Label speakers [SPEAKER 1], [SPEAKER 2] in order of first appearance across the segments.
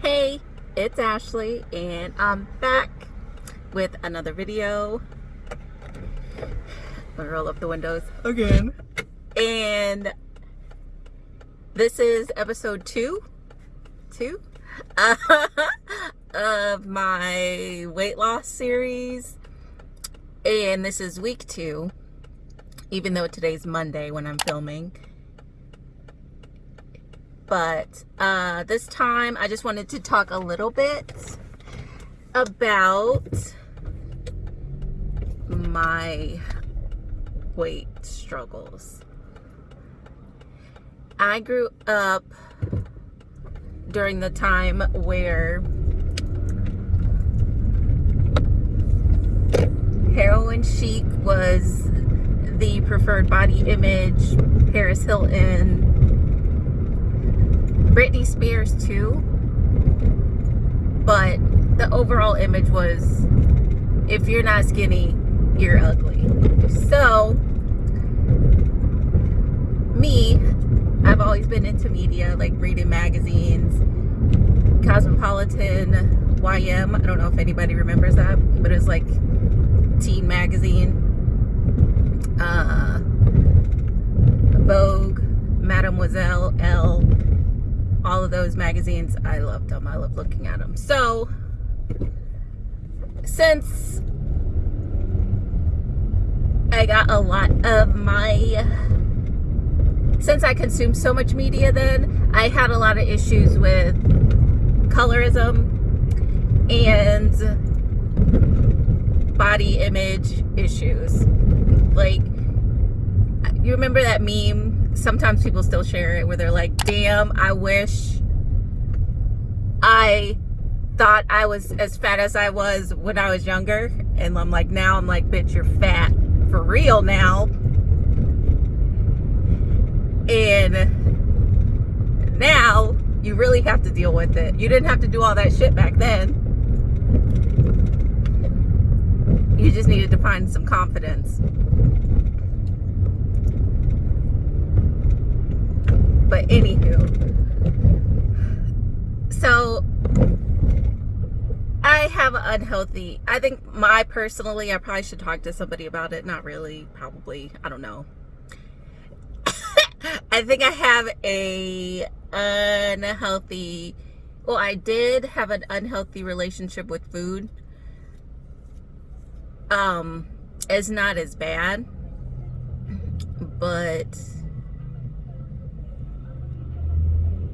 [SPEAKER 1] Hey, it's Ashley and I'm back with another video. Roll up the windows again. And this is episode two, two of my weight loss series. And this is week two, even though today's Monday when I'm filming but uh, this time I just wanted to talk a little bit about my weight struggles. I grew up during the time where heroin chic was the preferred body image, Paris Hilton, Britney Spears too. But the overall image was if you're not skinny, you're ugly. So, me, I've always been into media, like reading magazines, Cosmopolitan, YM. I don't know if anybody remembers that, but it's like teen magazine. Uh, Vogue, Mademoiselle, Elle all of those magazines i loved them i love looking at them so since i got a lot of my since i consumed so much media then i had a lot of issues with colorism and body image issues like you remember that meme sometimes people still share it where they're like, damn, I wish I thought I was as fat as I was when I was younger. And I'm like, now I'm like, bitch, you're fat for real now. And now you really have to deal with it. You didn't have to do all that shit back then. You just needed to find some confidence. But anywho, so I have an unhealthy, I think my personally, I probably should talk to somebody about it. Not really, probably, I don't know. I think I have a unhealthy, well, I did have an unhealthy relationship with food. Um, it's not as bad, but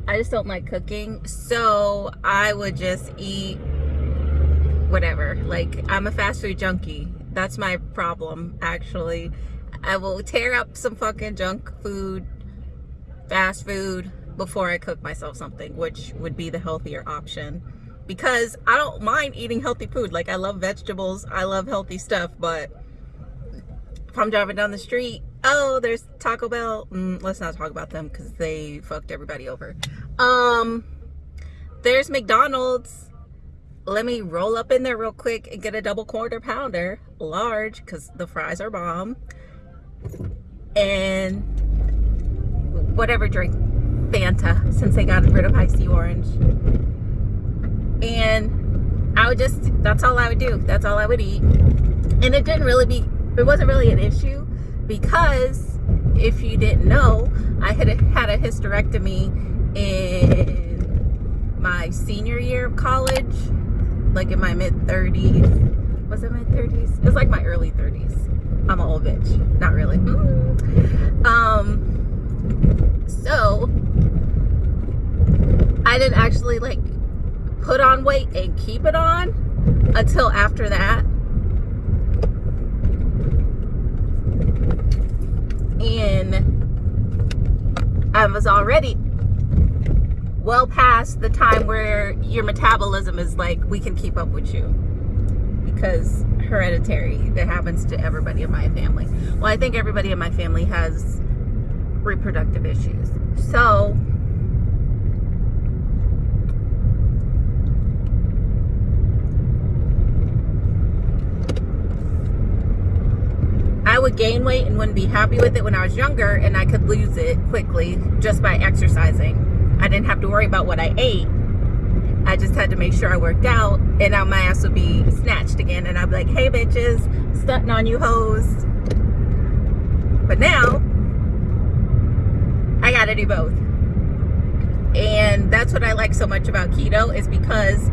[SPEAKER 1] I just don't like cooking. So I would just eat whatever. Like I'm a fast food junkie. That's my problem actually. I will tear up some fucking junk food, fast food before I cook myself something, which would be the healthier option. Because I don't mind eating healthy food. Like I love vegetables. I love healthy stuff, but if I'm driving down the street oh there's taco bell mm, let's not talk about them because they fucked everybody over um there's mcdonald's let me roll up in there real quick and get a double quarter pounder large because the fries are bomb and whatever drink fanta since they got rid of Hi-C orange and i would just that's all i would do that's all i would eat and it didn't really be it wasn't really an issue because if you didn't know, I had had a hysterectomy in my senior year of college, like in my mid 30s. Was it mid 30s? It was like my early 30s. I'm an old bitch. Not really. Mm. Um, so I didn't actually like put on weight and keep it on until after that. And I was already well past the time where your metabolism is like we can keep up with you. Because hereditary that happens to everybody in my family. Well I think everybody in my family has reproductive issues. So I would gain weight and wouldn't be happy with it when I was younger and I could lose it quickly just by exercising. I didn't have to worry about what I ate. I just had to make sure I worked out and now my ass would be snatched again and I'd be like, hey bitches, stunting on you hoes. But now, I gotta do both. And that's what I like so much about keto is because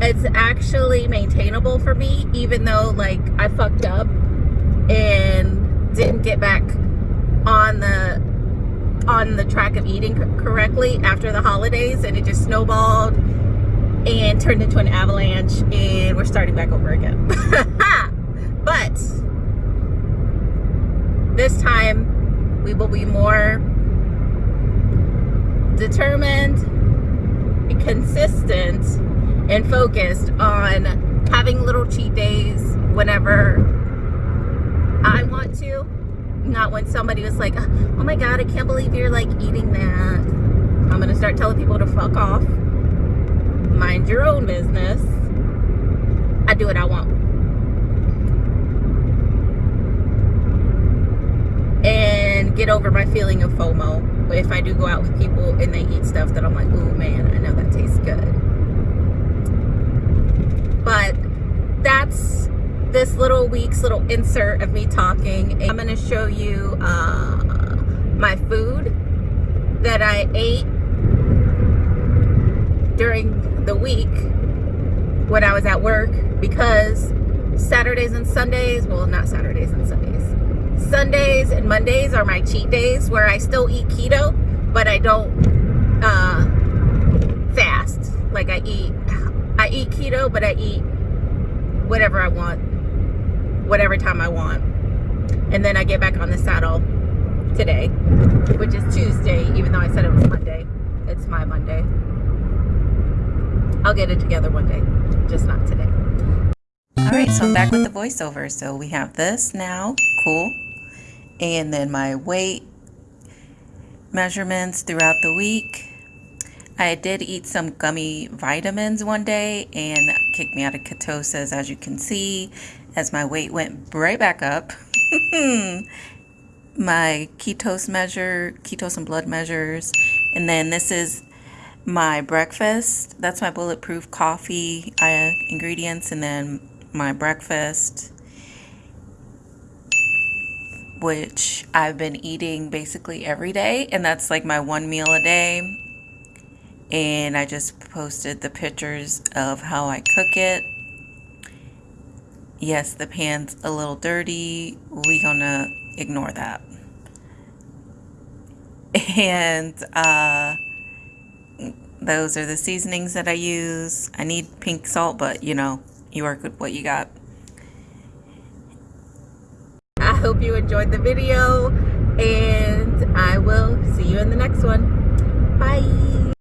[SPEAKER 1] it's actually maintainable for me even though like I fucked up and didn't get back on the on the track of eating correctly after the holidays and it just snowballed and turned into an avalanche and we're starting back over again. But this time we will be more determined consistent and focused on having little cheat days whenever I want to not when somebody was like oh my god I can't believe you're like eating that. I'm gonna start telling people to fuck off. Mind your own business. I do what I want. And get over my feeling of FOMO if I do go out with people and they eat stuff that I'm like, oh man, I know that tastes good. But that's this little week's little insert of me talking. I'm gonna show you uh, my food that I ate during the week when I was at work because Saturdays and Sundays, well not Saturdays and Sundays, Sundays and Mondays are my cheat days where I still eat keto, but I don't uh, fast. Like I eat, I eat keto, but I eat whatever I want, whatever time I want. And then I get back on the saddle today, which is Tuesday, even though I said it was Monday. It's my Monday. I'll get it together one day, just not today. All right, so I'm back with the voiceover. So we have this now, cool. And then my weight measurements throughout the week. I did eat some gummy vitamins one day and kicked me out of ketosis, as you can see, as my weight went right back up. my ketose measure, ketose and blood measures. And then this is my breakfast. That's my bulletproof coffee uh, ingredients. And then my breakfast, which I've been eating basically every day. And that's like my one meal a day. And I just posted the pictures of how I cook it. Yes, the pan's a little dirty. We gonna ignore that. And uh, those are the seasonings that I use. I need pink salt, but you know, you work with what you got. I hope you enjoyed the video and I will see you in the next one. Bye.